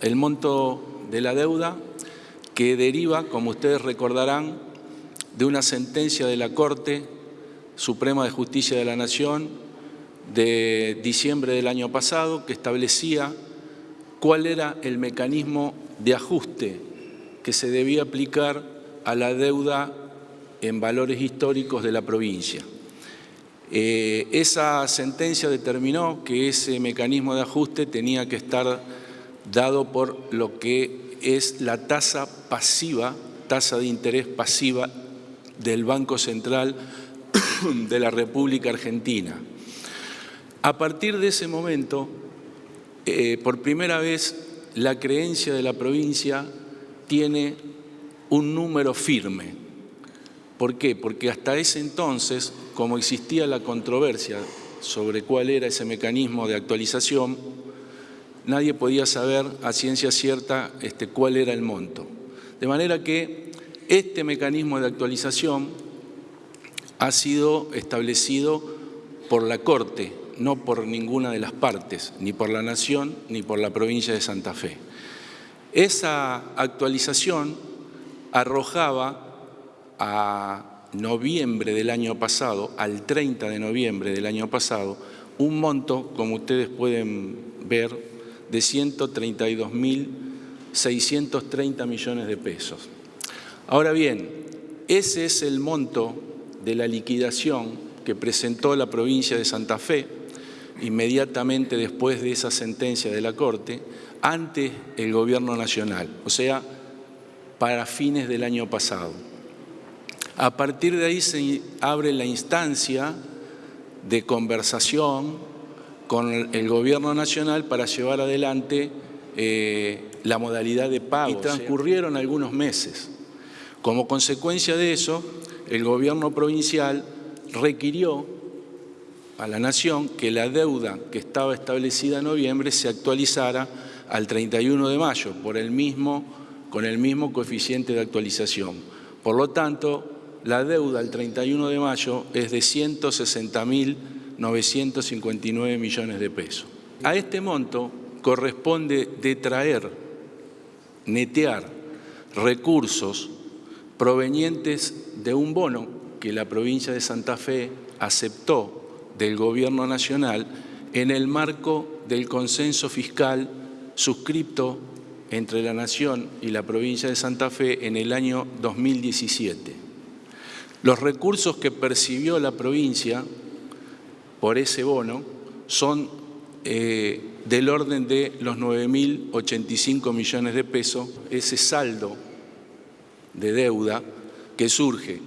el monto de la deuda que deriva, como ustedes recordarán, de una sentencia de la Corte Suprema de Justicia de la Nación de diciembre del año pasado que establecía cuál era el mecanismo de ajuste que se debía aplicar a la deuda en valores históricos de la provincia. Eh, esa sentencia determinó que ese mecanismo de ajuste tenía que estar dado por lo que es la tasa pasiva, tasa de interés pasiva del Banco Central de la República Argentina. A partir de ese momento, eh, por primera vez, la creencia de la provincia tiene un número firme, ¿Por qué? Porque hasta ese entonces, como existía la controversia sobre cuál era ese mecanismo de actualización, nadie podía saber a ciencia cierta este, cuál era el monto. De manera que este mecanismo de actualización ha sido establecido por la Corte, no por ninguna de las partes, ni por la Nación ni por la provincia de Santa Fe. Esa actualización arrojaba a noviembre del año pasado, al 30 de noviembre del año pasado, un monto, como ustedes pueden ver, de 132.630 millones de pesos. Ahora bien, ese es el monto de la liquidación que presentó la provincia de Santa Fe inmediatamente después de esa sentencia de la Corte ante el Gobierno Nacional, o sea, para fines del año pasado. A partir de ahí se abre la instancia de conversación con el Gobierno Nacional para llevar adelante eh, la modalidad de pago. Y transcurrieron algunos meses. Como consecuencia de eso, el Gobierno provincial requirió a la Nación que la deuda que estaba establecida en noviembre se actualizara al 31 de mayo por el mismo, con el mismo coeficiente de actualización. Por lo tanto, la deuda al 31 de mayo es de 160.959 millones de pesos. A este monto corresponde detraer, netear recursos provenientes de un bono que la provincia de Santa Fe aceptó del Gobierno Nacional en el marco del consenso fiscal suscripto entre la Nación y la provincia de Santa Fe en el año 2017. Los recursos que percibió la provincia por ese bono son eh, del orden de los 9.085 millones de pesos, ese saldo de deuda que surge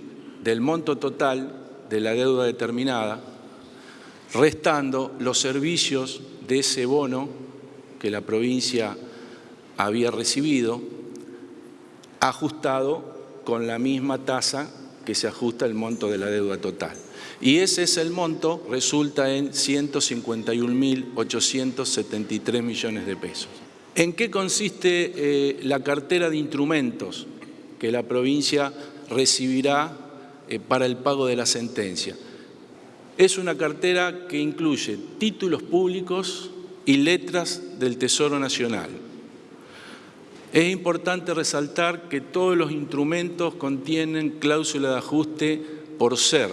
del monto total de la deuda determinada, restando los servicios de ese bono que la provincia había recibido, ajustado con la misma tasa que se ajusta el monto de la deuda total. Y ese es el monto, resulta en 151.873 millones de pesos. ¿En qué consiste eh, la cartera de instrumentos que la provincia recibirá eh, para el pago de la sentencia? Es una cartera que incluye títulos públicos y letras del Tesoro Nacional, es importante resaltar que todos los instrumentos contienen cláusula de ajuste por ser,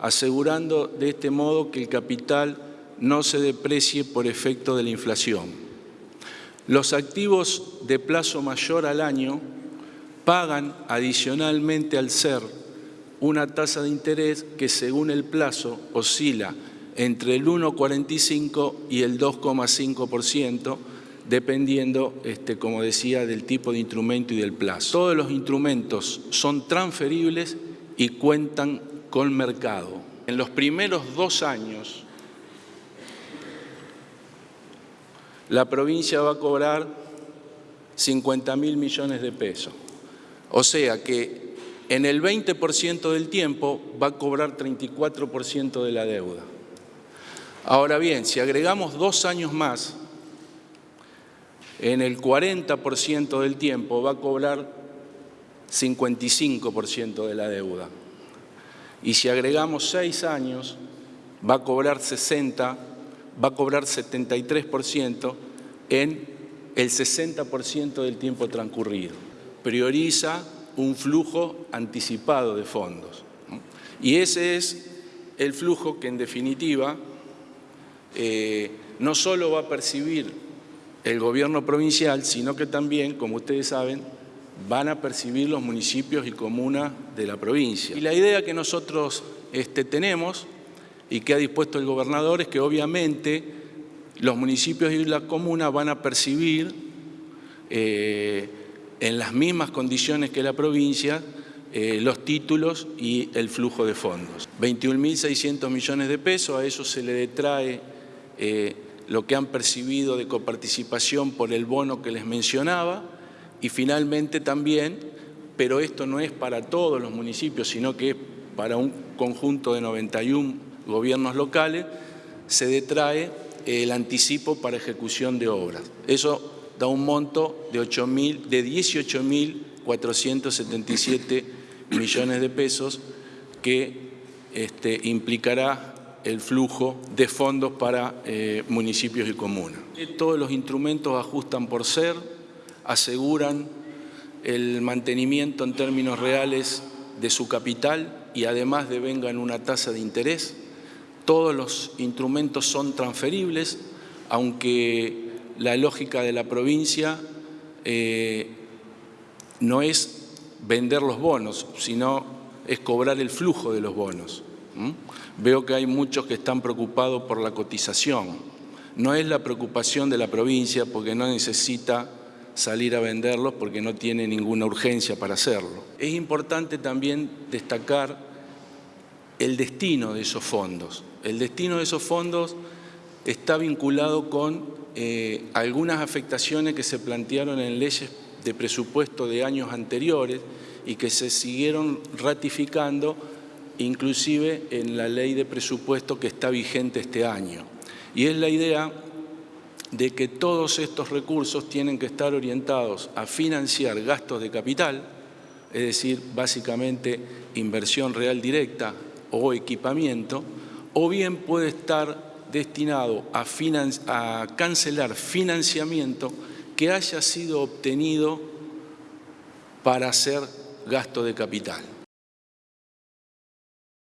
asegurando de este modo que el capital no se deprecie por efecto de la inflación. Los activos de plazo mayor al año pagan adicionalmente al ser una tasa de interés que según el plazo oscila entre el 1,45 y el 2,5%, dependiendo, este, como decía, del tipo de instrumento y del plazo. Todos los instrumentos son transferibles y cuentan con mercado. En los primeros dos años, la provincia va a cobrar 50 mil millones de pesos. O sea que en el 20% del tiempo va a cobrar 34% de la deuda. Ahora bien, si agregamos dos años más, en el 40% del tiempo va a cobrar 55% de la deuda. Y si agregamos seis años, va a cobrar 60, va a cobrar 73% en el 60% del tiempo transcurrido. Prioriza un flujo anticipado de fondos. Y ese es el flujo que en definitiva eh, no solo va a percibir el gobierno provincial, sino que también, como ustedes saben, van a percibir los municipios y comunas de la provincia. Y la idea que nosotros este, tenemos y que ha dispuesto el gobernador es que obviamente los municipios y las comunas van a percibir eh, en las mismas condiciones que la provincia eh, los títulos y el flujo de fondos. 21.600 millones de pesos, a eso se le detrae eh, lo que han percibido de coparticipación por el bono que les mencionaba y finalmente también, pero esto no es para todos los municipios, sino que es para un conjunto de 91 gobiernos locales, se detrae el anticipo para ejecución de obras. Eso da un monto de, de 18.477 millones de pesos que este, implicará el flujo de fondos para eh, municipios y comunas. Todos los instrumentos ajustan por ser, aseguran el mantenimiento en términos reales de su capital y además devengan una tasa de interés. Todos los instrumentos son transferibles, aunque la lógica de la provincia eh, no es vender los bonos, sino es cobrar el flujo de los bonos. Veo que hay muchos que están preocupados por la cotización. No es la preocupación de la provincia porque no necesita salir a venderlos porque no tiene ninguna urgencia para hacerlo. Es importante también destacar el destino de esos fondos. El destino de esos fondos está vinculado con eh, algunas afectaciones que se plantearon en leyes de presupuesto de años anteriores y que se siguieron ratificando inclusive en la ley de presupuesto que está vigente este año. Y es la idea de que todos estos recursos tienen que estar orientados a financiar gastos de capital, es decir, básicamente inversión real directa o equipamiento, o bien puede estar destinado a, a cancelar financiamiento que haya sido obtenido para hacer gasto de capital.